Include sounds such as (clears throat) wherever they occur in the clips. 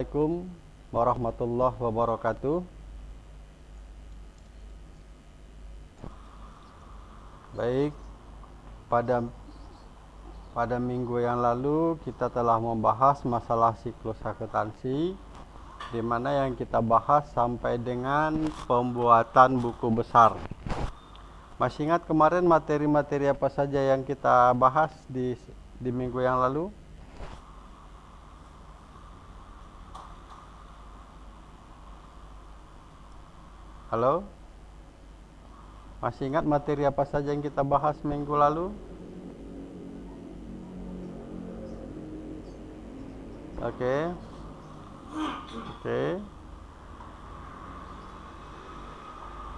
Assalamualaikum warahmatullahi wabarakatuh. Baik pada pada minggu yang lalu kita telah membahas masalah siklus akuntansi di mana yang kita bahas sampai dengan pembuatan buku besar. Masih ingat kemarin materi-materi apa saja yang kita bahas di di minggu yang lalu Halo? Masih ingat materi apa saja yang kita bahas minggu lalu? Oke. Okay. Oke. Okay.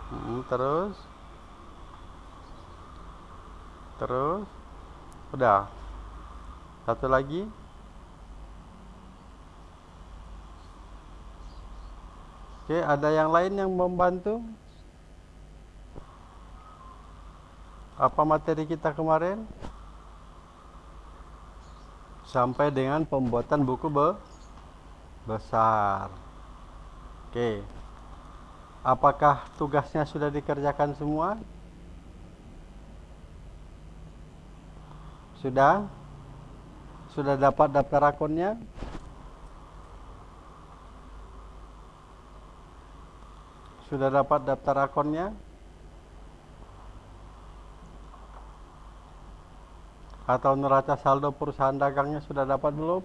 Hmm, terus? Terus? Udah. Satu lagi? Oke, ada yang lain yang membantu? Apa materi kita kemarin? Sampai dengan pembuatan buku be besar. Oke. Apakah tugasnya sudah dikerjakan semua? Sudah? Sudah dapat daftar akunnya? Sudah dapat daftar akunnya? Atau neraca saldo perusahaan dagangnya sudah dapat belum?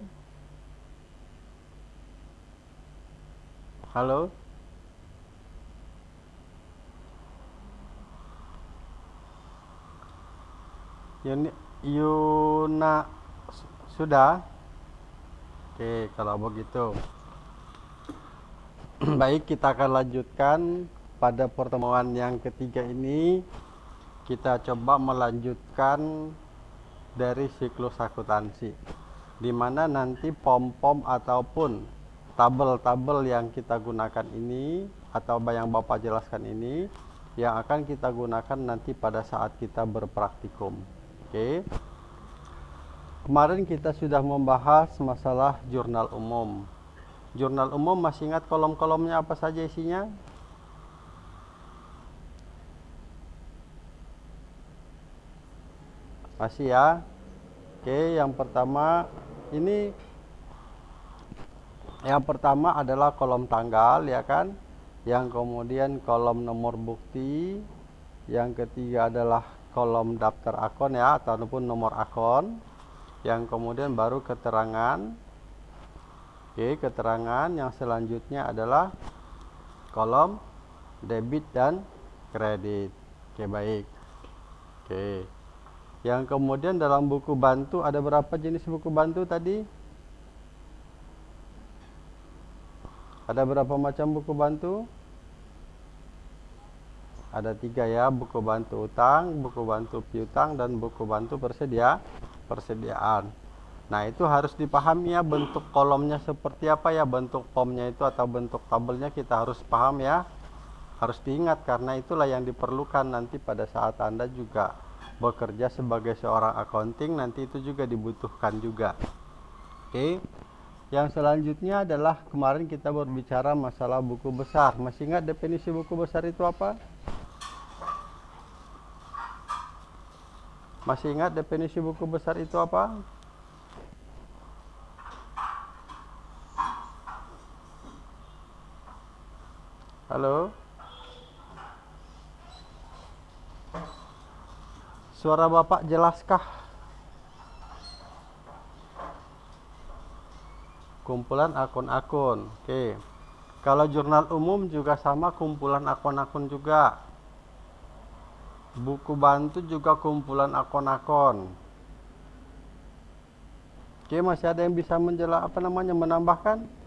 Halo? Yuni, Yuna sudah? Oke, kalau begitu. (clears throat) Baik, kita akan lanjutkan pada pertemuan yang ketiga ini. Kita coba melanjutkan dari siklus akuntansi, di mana nanti pom-pom ataupun tabel-tabel yang kita gunakan ini atau yang Bapak jelaskan ini yang akan kita gunakan nanti pada saat kita berpraktikum. Oke. Kemarin kita sudah membahas masalah jurnal umum Jurnal umum masih ingat kolom-kolomnya apa saja isinya? Masih ya? Oke, yang pertama ini yang pertama adalah kolom tanggal ya kan? Yang kemudian kolom nomor bukti, yang ketiga adalah kolom daftar akun ya ataupun nomor akun. Yang kemudian baru keterangan Oke, keterangan yang selanjutnya adalah kolom debit dan kredit. Oke, baik. Oke. Yang kemudian dalam buku bantu ada berapa jenis buku bantu tadi? Ada berapa macam buku bantu? Ada tiga ya, buku bantu utang, buku bantu piutang, dan buku bantu persedia persediaan. Nah itu harus dipahami ya bentuk kolomnya seperti apa ya bentuk pomnya itu atau bentuk tabelnya kita harus paham ya. Harus diingat karena itulah yang diperlukan nanti pada saat anda juga bekerja sebagai seorang accounting nanti itu juga dibutuhkan juga. Oke. Yang selanjutnya adalah kemarin kita berbicara masalah buku besar. Masih ingat definisi buku besar itu apa? Masih ingat definisi buku besar itu apa Halo? Suara Bapak jelaskah? Kumpulan akun-akun. Oke. Kalau jurnal umum juga sama kumpulan akun-akun juga. Buku bantu juga kumpulan akun-akun. Oke, masih ada yang bisa menjelaskan apa namanya menambahkan?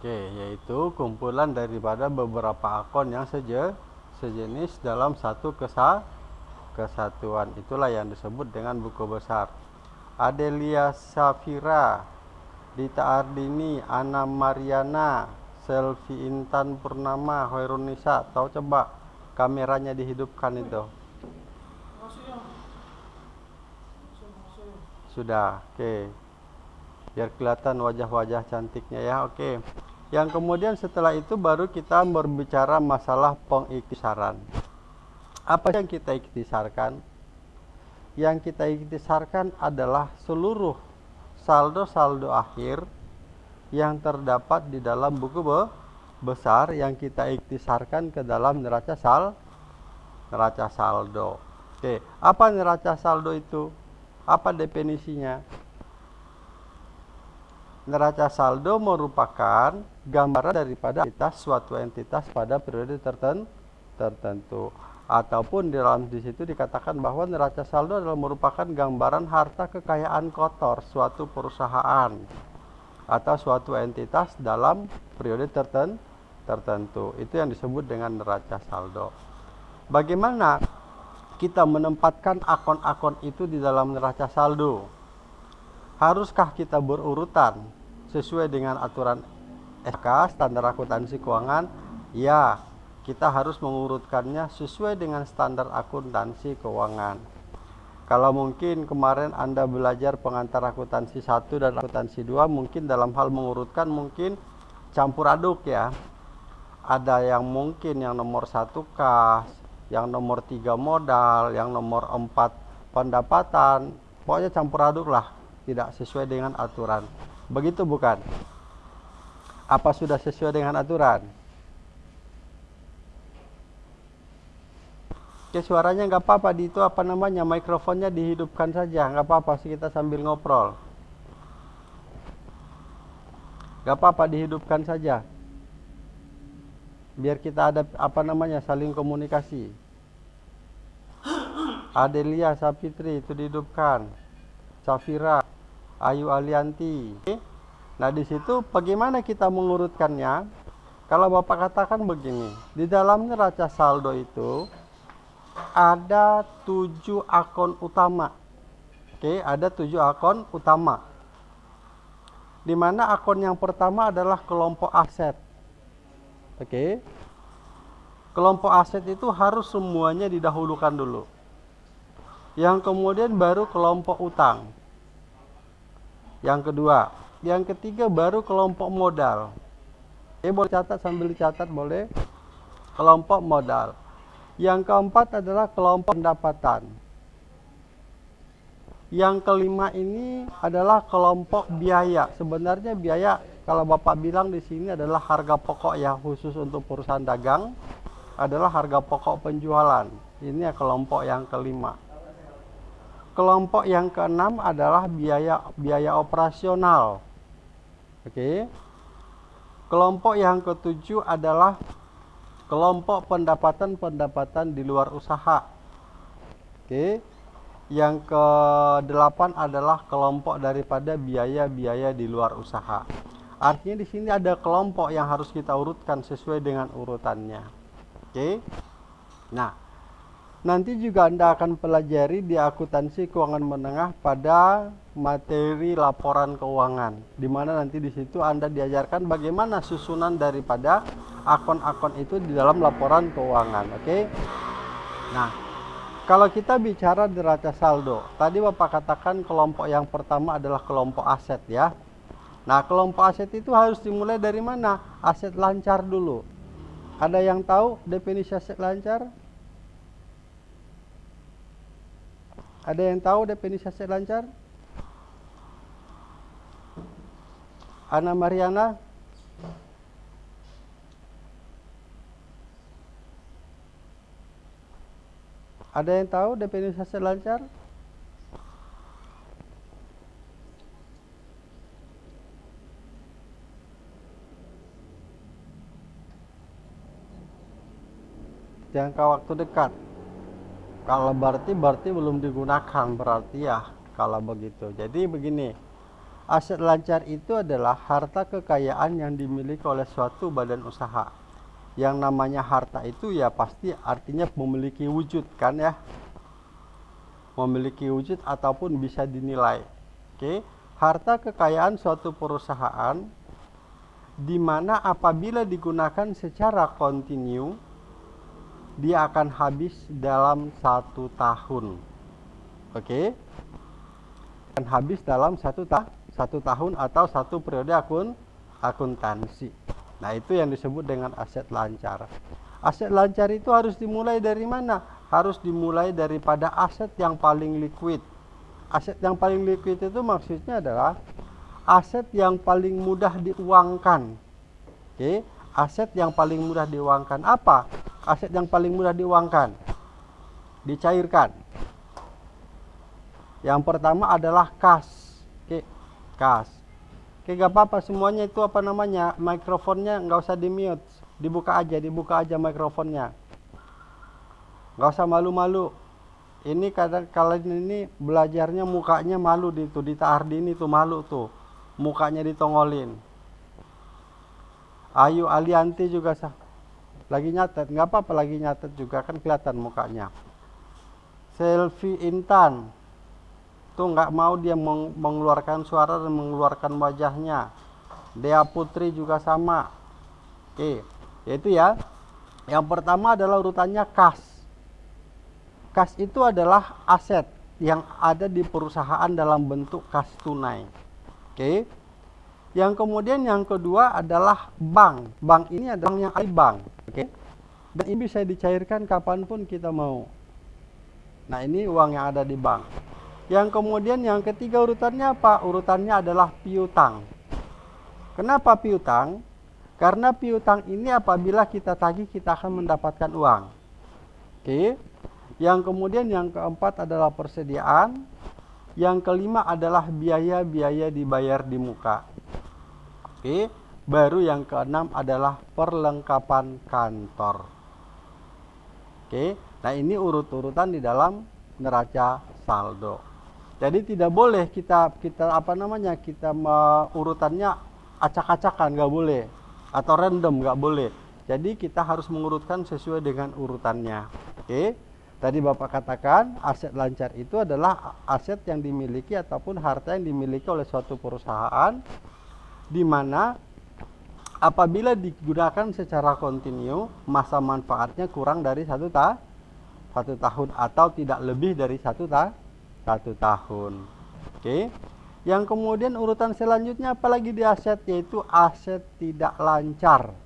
Oke, yaitu kumpulan daripada beberapa akun yang seje, sejenis dalam satu kesa, kesatuan. Itulah yang disebut dengan buku besar. Adelia Safira, Dita Ardini, Ana Mariana, selfie Intan Purnama Hoirunisa tahu coba kameranya dihidupkan itu sudah oke okay. biar kelihatan wajah-wajah cantiknya ya oke okay. Yang kemudian setelah itu baru kita berbicara masalah pengiktisaran apa yang kita iktisarkan yang kita iktisarkan adalah seluruh saldo-saldo akhir yang terdapat di dalam buku be besar yang kita iktisarkan ke dalam neraca sal neraca saldo. Oke, apa neraca saldo itu? Apa definisinya? Neraca saldo merupakan gambaran daripada entitas suatu entitas pada periode tertentu ataupun di dalam di situ dikatakan bahwa neraca saldo adalah merupakan gambaran harta kekayaan kotor suatu perusahaan atau suatu entitas dalam periode tertentu. Itu yang disebut dengan neraca saldo. Bagaimana kita menempatkan akun-akun itu di dalam neraca saldo? Haruskah kita berurutan sesuai dengan aturan SK standar akuntansi keuangan? Ya, kita harus mengurutkannya sesuai dengan standar akuntansi keuangan. Kalau mungkin kemarin Anda belajar pengantar akuntansi 1 dan akuntansi 2 mungkin dalam hal mengurutkan mungkin campur aduk ya. Ada yang mungkin yang nomor satu kas, yang nomor tiga modal, yang nomor empat pendapatan. Pokoknya campur aduk lah, tidak sesuai dengan aturan. Begitu bukan? Apa sudah sesuai dengan aturan? Oke suaranya nggak apa-apa. Di itu apa namanya? Mikrofonnya dihidupkan saja. Nggak apa-apa sih kita sambil ngobrol. Nggak apa-apa dihidupkan saja. Biar kita ada apa namanya saling komunikasi. (gasps) Adelia Sapitri itu dihidupkan. Safira Ayu Alianti nah di situ bagaimana kita mengurutkannya kalau bapak katakan begini di dalam neraca saldo itu ada tujuh akun utama. Oke, ada tujuh akun utama. Di mana akun yang pertama adalah kelompok aset. Oke. Kelompok aset itu harus semuanya didahulukan dulu. Yang kemudian baru kelompok utang. Yang kedua, yang ketiga baru kelompok modal. Oke, boleh catat sambil dicatat boleh. Kelompok modal. Yang keempat adalah kelompok pendapatan. Yang kelima ini adalah kelompok biaya. Sebenarnya biaya kalau Bapak bilang di sini adalah harga pokok ya khusus untuk perusahaan dagang adalah harga pokok penjualan. Ini ya kelompok yang kelima. Kelompok yang keenam adalah biaya biaya operasional. Oke. Kelompok yang ketujuh adalah kelompok pendapatan-pendapatan di luar usaha. Oke. Yang ke-8 adalah kelompok daripada biaya-biaya di luar usaha. Artinya di sini ada kelompok yang harus kita urutkan sesuai dengan urutannya. Oke. Nah, nanti juga Anda akan pelajari di akuntansi keuangan menengah pada materi laporan keuangan di mana nanti di situ Anda diajarkan bagaimana susunan daripada akun-akun itu di dalam laporan keuangan oke? Okay? nah kalau kita bicara neraca saldo tadi Bapak katakan kelompok yang pertama adalah kelompok aset ya. Nah kelompok aset itu harus dimulai dari mana? Aset lancar dulu. Ada yang tahu definisi aset lancar? Ada yang tahu definisi aset lancar Ana Mariana Ada yang tahu definisi lancar? Jangka waktu dekat. Kalau berarti berarti belum digunakan berarti ya kalau begitu. Jadi begini, Aset lancar itu adalah harta kekayaan yang dimiliki oleh suatu badan usaha. Yang namanya harta itu ya pasti artinya memiliki wujud kan ya. Memiliki wujud ataupun bisa dinilai. Oke, harta kekayaan suatu perusahaan di mana apabila digunakan secara kontinu dia akan habis dalam satu tahun. Oke, okay? akan habis dalam satu ta satu tahun atau satu periode akun akuntansi. Nah itu yang disebut dengan aset lancar. Aset lancar itu harus dimulai dari mana? Harus dimulai daripada aset yang paling liquid. Aset yang paling liquid itu maksudnya adalah aset yang paling mudah diuangkan. Oke, aset yang paling mudah diuangkan apa? Aset yang paling mudah diuangkan, dicairkan. Yang pertama adalah kas. Kas. Oke, gak apa-apa semuanya itu apa namanya mikrofonnya nggak usah di mute, dibuka aja, dibuka aja mikrofonnya. Nggak usah malu-malu. Ini kadang kalian ini belajarnya mukanya malu di tuh di ini tuh malu tuh mukanya ditongolin Ayu Alianti juga sah lagi nyatet nggak apa-apa lagi nyatet juga kan kelihatan mukanya Selfie Intan tuh nggak mau dia mengeluarkan suara dan mengeluarkan wajahnya Dea Putri juga sama oke yaitu ya yang pertama adalah urutannya kas kas itu adalah aset yang ada di perusahaan dalam bentuk kas tunai Oke. Yang kemudian yang kedua adalah bank. Bank ini adalah yang bank. Oke. Dan ini bisa dicairkan kapan pun kita mau. Nah ini uang yang ada di bank. Yang kemudian yang ketiga urutannya apa? Urutannya adalah piutang. Kenapa piutang? Karena piutang ini apabila kita tagih kita akan mendapatkan uang. Oke. Yang kemudian yang keempat adalah persediaan. Yang kelima adalah biaya-biaya dibayar di muka. Oke, baru yang keenam adalah perlengkapan kantor. Oke, nah ini urut-urutan di dalam neraca saldo. Jadi tidak boleh kita kita apa namanya kita urutannya acak-acakan nggak boleh atau random nggak boleh. Jadi kita harus mengurutkan sesuai dengan urutannya. Oke. Tadi Bapak katakan aset lancar itu adalah aset yang dimiliki ataupun harta yang dimiliki oleh suatu perusahaan di mana apabila digunakan secara kontinu masa manfaatnya kurang dari satu ta satu tahun atau tidak lebih dari satu ta satu tahun. Oke. Yang kemudian urutan selanjutnya apalagi di aset yaitu aset tidak lancar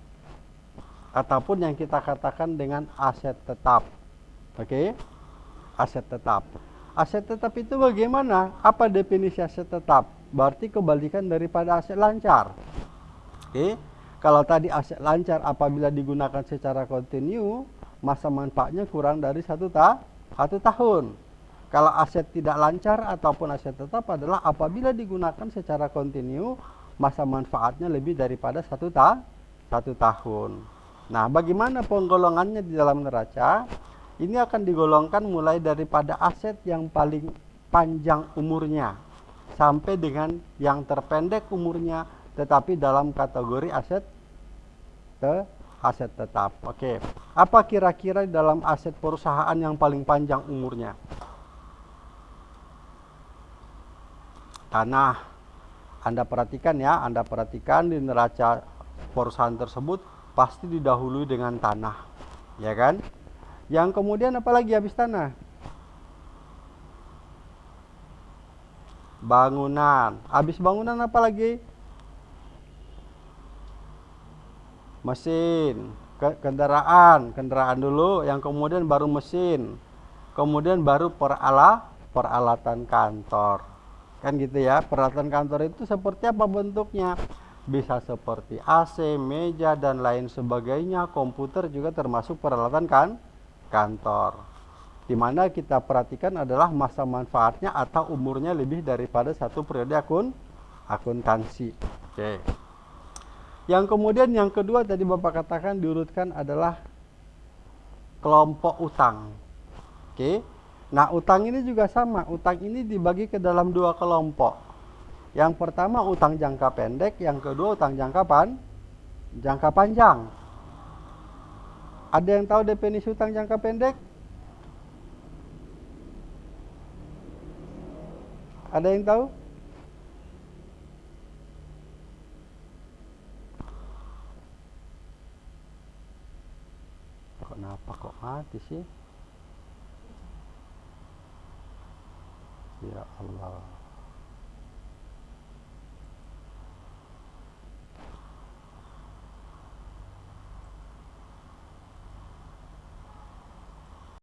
ataupun yang kita katakan dengan aset tetap. Oke. Aset tetap. Aset tetap itu bagaimana? Apa definisi aset tetap? Berarti kebalikan daripada aset lancar. Oke. Kalau tadi aset lancar apabila digunakan secara kontinu, masa manfaatnya kurang dari satu, ta satu tahun. Kalau aset tidak lancar ataupun aset tetap adalah apabila digunakan secara kontinu, masa manfaatnya lebih daripada satu, ta satu tahun. Nah, bagaimana penggolongannya di dalam neraca? ini akan digolongkan mulai daripada aset yang paling panjang umurnya sampai dengan yang terpendek umurnya tetapi dalam kategori aset te aset tetap. Oke. Apa kira-kira dalam aset perusahaan yang paling panjang umurnya? Tanah. Anda perhatikan ya, Anda perhatikan di neraca perusahaan tersebut pasti didahului dengan tanah. Ya kan? Yang kemudian apalagi habis tanah? Bangunan. Habis bangunan apa lagi? Mesin, kendaraan, kendaraan dulu, yang kemudian baru mesin. Kemudian baru perala, peralatan kantor. Kan gitu ya. Peralatan kantor itu seperti apa bentuknya? Bisa seperti AC, meja dan lain sebagainya. Komputer juga termasuk peralatan kan? kantor. Di mana kita perhatikan adalah masa manfaatnya atau umurnya lebih daripada satu periode akun akuntansi. Oke. Yang kemudian yang kedua tadi Bapak katakan diurutkan adalah kelompok utang. Oke. Nah, utang ini juga sama. Utang ini dibagi ke dalam dua kelompok. Yang pertama utang jangka pendek, yang kedua utang jangka pan jangka panjang. Ada yang tahu definisi utang jangka pendek? Ada yang tahu? Kenapa kok mati sih?